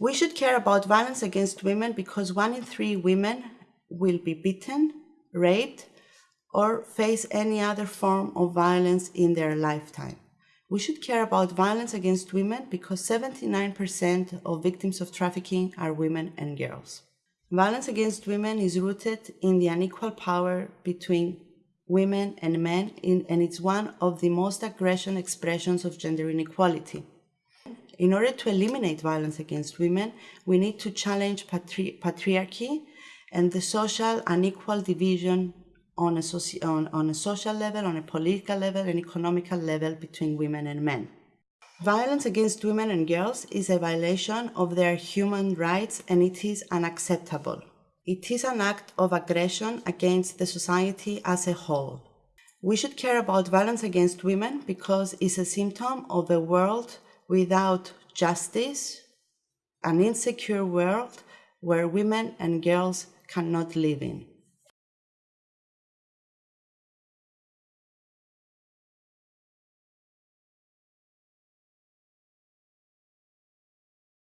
We should care about violence against women because one in three women will be beaten, raped, or face any other form of violence in their lifetime. We should care about violence against women because 79% of victims of trafficking are women and girls. Violence against women is rooted in the unequal power between women and men, in, and it's one of the most aggression expressions of gender inequality. In order to eliminate violence against women, we need to challenge patri patriarchy and the social unequal division on a, on, on a social level, on a political level, and economical level between women and men. Violence against women and girls is a violation of their human rights and it is unacceptable. It is an act of aggression against the society as a whole. We should care about violence against women because it's a symptom of a world without justice, an insecure world where women and girls cannot live in.